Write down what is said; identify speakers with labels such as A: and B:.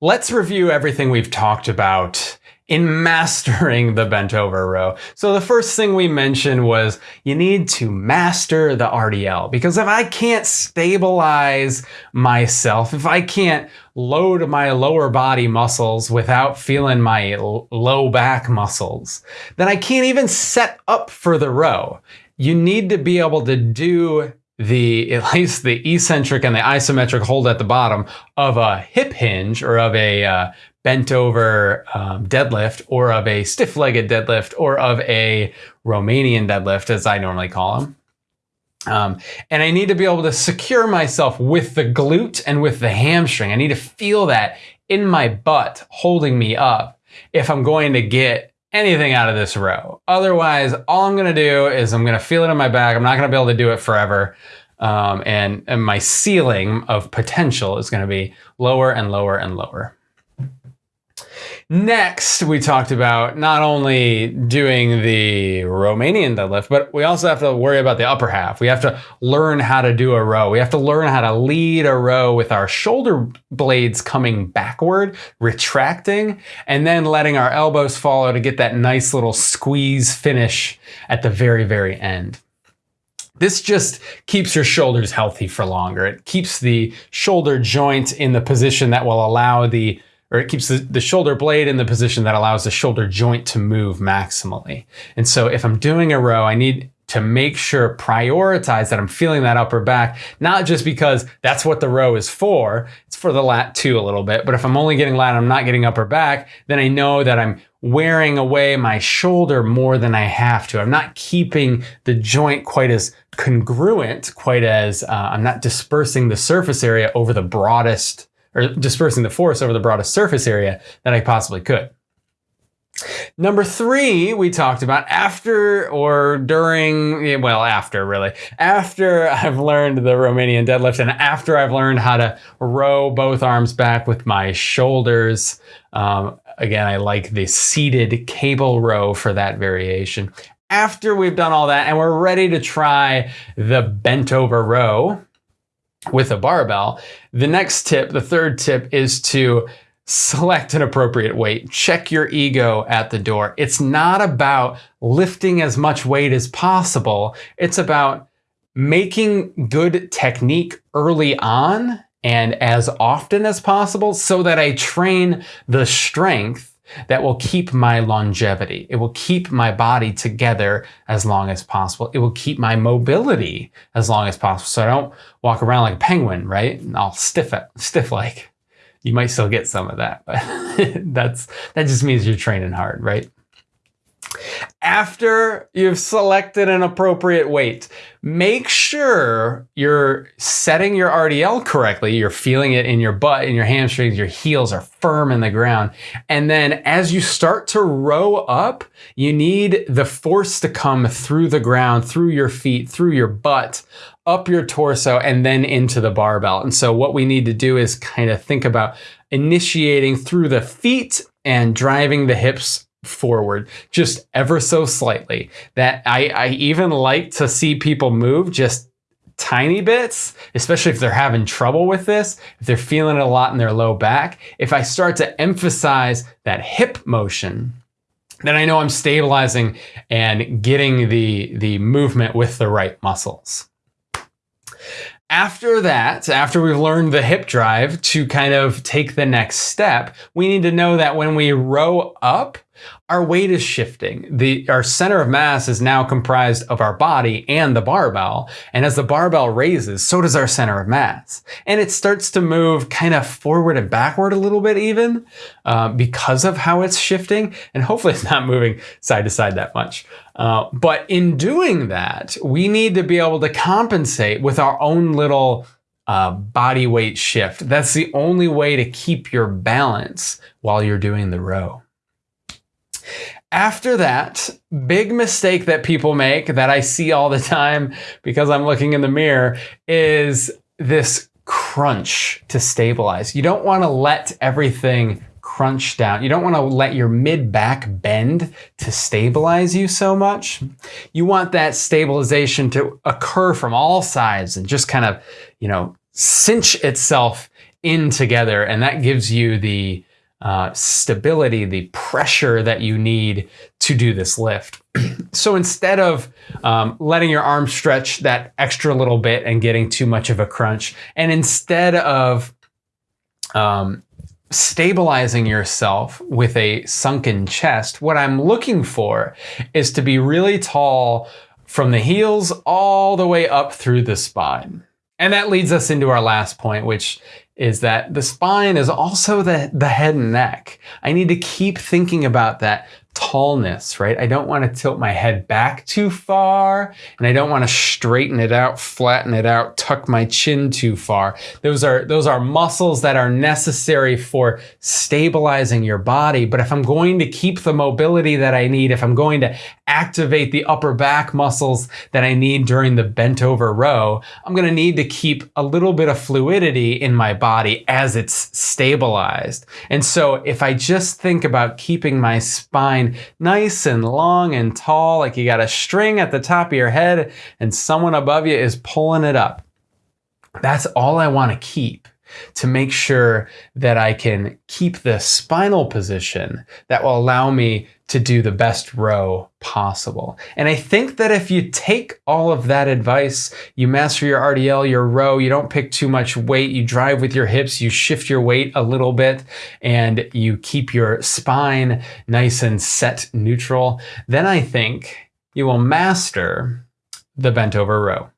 A: Let's review everything we've talked about in mastering the bent over row. So the first thing we mentioned was you need to master the RDL because if I can't stabilize myself, if I can't load my lower body muscles without feeling my low back muscles, then I can't even set up for the row. You need to be able to do the at least the eccentric and the isometric hold at the bottom of a hip hinge or of a uh, bent over um, deadlift or of a stiff legged deadlift or of a Romanian deadlift, as I normally call them. Um, and I need to be able to secure myself with the glute and with the hamstring. I need to feel that in my butt holding me up if I'm going to get anything out of this row. Otherwise, all I'm going to do is I'm going to feel it in my back. I'm not going to be able to do it forever. Um, and, and my ceiling of potential is going to be lower and lower and lower. Next, we talked about not only doing the Romanian deadlift, but we also have to worry about the upper half. We have to learn how to do a row. We have to learn how to lead a row with our shoulder blades coming backward, retracting, and then letting our elbows follow to get that nice little squeeze finish at the very, very end. This just keeps your shoulders healthy for longer. It keeps the shoulder joint in the position that will allow the or it keeps the, the shoulder blade in the position that allows the shoulder joint to move maximally. And so if I'm doing a row, I need to make sure prioritize that I'm feeling that upper back, not just because that's what the row is for. It's for the lat too a little bit. But if I'm only getting lat, I'm not getting upper back, then I know that I'm wearing away my shoulder more than I have to. I'm not keeping the joint quite as congruent, quite as uh, I'm not dispersing the surface area over the broadest or dispersing the force over the broadest surface area that I possibly could. Number three, we talked about after or during, well, after really, after I've learned the Romanian deadlift and after I've learned how to row both arms back with my shoulders. Um, again, I like the seated cable row for that variation. After we've done all that and we're ready to try the bent over row, with a barbell, the next tip, the third tip is to select an appropriate weight. Check your ego at the door. It's not about lifting as much weight as possible. It's about making good technique early on and as often as possible so that I train the strength that will keep my longevity. It will keep my body together as long as possible. It will keep my mobility as long as possible. So I don't walk around like a penguin, right? And I'll stiff it, stiff like. You might still get some of that, but that's that just means you're training hard, right? After you've selected an appropriate weight, make sure you're setting your RDL correctly. You're feeling it in your butt, in your hamstrings, your heels are firm in the ground. And then as you start to row up, you need the force to come through the ground, through your feet, through your butt, up your torso, and then into the barbell. And so what we need to do is kind of think about initiating through the feet and driving the hips forward just ever so slightly. That I, I even like to see people move just tiny bits, especially if they're having trouble with this, if they're feeling it a lot in their low back. If I start to emphasize that hip motion, then I know I'm stabilizing and getting the, the movement with the right muscles. After that, after we've learned the hip drive to kind of take the next step, we need to know that when we row up, our weight is shifting. The, our center of mass is now comprised of our body and the barbell. And as the barbell raises, so does our center of mass. And it starts to move kind of forward and backward a little bit even uh, because of how it's shifting. And hopefully it's not moving side to side that much. Uh, but in doing that, we need to be able to compensate with our own little uh, body weight shift. That's the only way to keep your balance while you're doing the row. After that, big mistake that people make that I see all the time because I'm looking in the mirror is this crunch to stabilize. You don't want to let everything crunch down. You don't want to let your mid back bend to stabilize you so much. You want that stabilization to occur from all sides and just kind of, you know, cinch itself in together, and that gives you the uh, stability, the pressure that you need to do this lift. so instead of um, letting your arm stretch that extra little bit and getting too much of a crunch, and instead of um, stabilizing yourself with a sunken chest, what I'm looking for is to be really tall from the heels all the way up through the spine. And that leads us into our last point, which is that the spine is also the, the head and neck. I need to keep thinking about that tallness, right? I don't want to tilt my head back too far and I don't want to straighten it out, flatten it out, tuck my chin too far. Those are those are muscles that are necessary for stabilizing your body, but if I'm going to keep the mobility that I need, if I'm going to activate the upper back muscles that I need during the bent over row, I'm going to need to keep a little bit of fluidity in my body as it's stabilized. And so if I just think about keeping my spine nice and long and tall, like you got a string at the top of your head and someone above you is pulling it up. That's all I want to keep to make sure that I can keep the spinal position that will allow me to do the best row possible. And I think that if you take all of that advice, you master your RDL, your row, you don't pick too much weight, you drive with your hips, you shift your weight a little bit, and you keep your spine nice and set neutral, then I think you will master the bent over row.